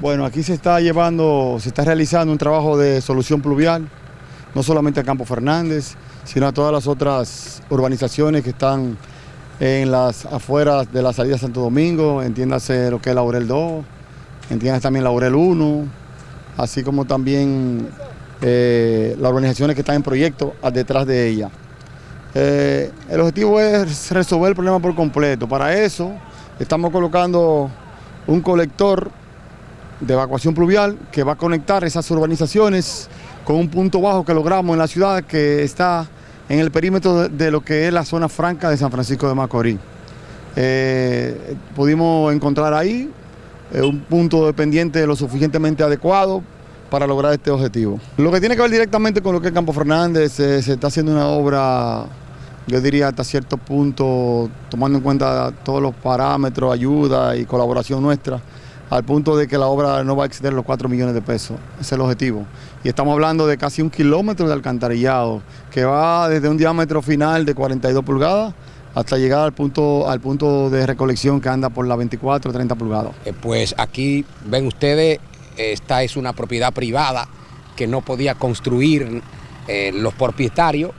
Bueno, aquí se está llevando, se está realizando un trabajo de solución pluvial, no solamente a Campo Fernández, sino a todas las otras urbanizaciones que están en las afueras de la salida de Santo Domingo, entiéndase lo que es Laurel 2, entiéndase también Laurel 1, así como también eh, las urbanizaciones que están en proyecto detrás de ella. Eh, el objetivo es resolver el problema por completo. Para eso estamos colocando un colector de evacuación pluvial que va a conectar esas urbanizaciones con un punto bajo que logramos en la ciudad que está en el perímetro de, lo que es la zona franca de San Francisco de Macorís. Eh, pudimos encontrar ahí eh, un punto dependiente lo suficientemente adecuado para lograr este objetivo. Lo que tiene que ver directamente con lo que es Campo Fernández, eh, se está haciendo una obra, yo diría hasta cierto punto, tomando en cuenta todos los parámetros, ayuda y colaboración nuestra, al punto de que la obra no va a exceder los 4 millones de pesos. Ese es el objetivo. Y estamos hablando de casi un kilómetro de alcantarillado, que va desde un diámetro final de 42 pulgadas hasta llegar al punto, al punto de recolección que anda por la 24 30 pulgadas. Eh, pues aquí ven ustedes, esta es una propiedad privada que no podía construir eh, los propietarios,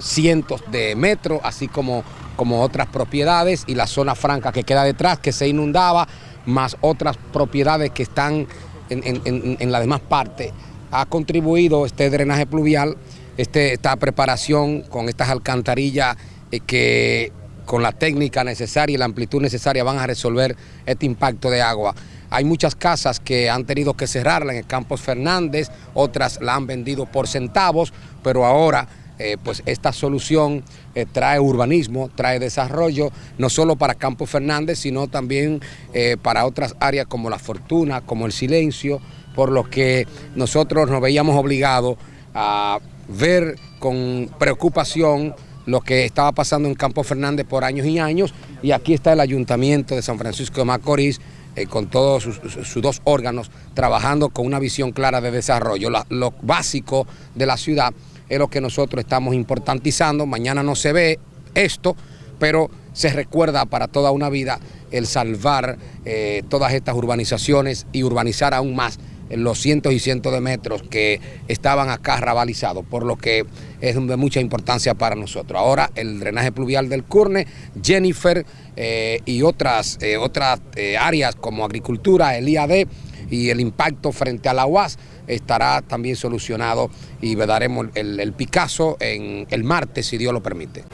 cientos de metros, así como, como otras propiedades y la zona franca que queda detrás, que se inundaba más otras propiedades que están en, la demás parte, ha contribuido este drenaje pluvial, este, esta preparación con estas alcantarillas eh, que con la técnica necesaria y la amplitud necesaria van a resolver este impacto de agua. Hay muchas casas que han tenido que cerrarla en el Campos Fernández, otras la han vendido por centavos, pero ahora eh, pues esta solución eh, trae urbanismo, trae desarrollo, no solo para Campos Fernández, sino también eh, para otras áreas como La Fortuna, como El Silencio, por lo que nosotros nos veíamos obligados a ver con preocupación lo que estaba pasando en Campos Fernández por años y años, y aquí está el Ayuntamiento de San Francisco de Macorís, con todos sus, dos órganos, trabajando con una visión clara de desarrollo. lo básico de la ciudad es lo que nosotros estamos importantizando. Mañana no se ve esto, pero se recuerda para toda una vida el salvar eh, todas estas urbanizaciones y urbanizar aún más los cientos y cientos de metros que estaban acá rabalizados, por lo que es de mucha importancia para nosotros. Ahora el drenaje pluvial del Curne, Jennifer eh, y otras, eh, otras áreas como agricultura, el IAD, y el impacto frente a la UAS estará también solucionado y daremos el, el Picasso en el martes, si Dios lo permite.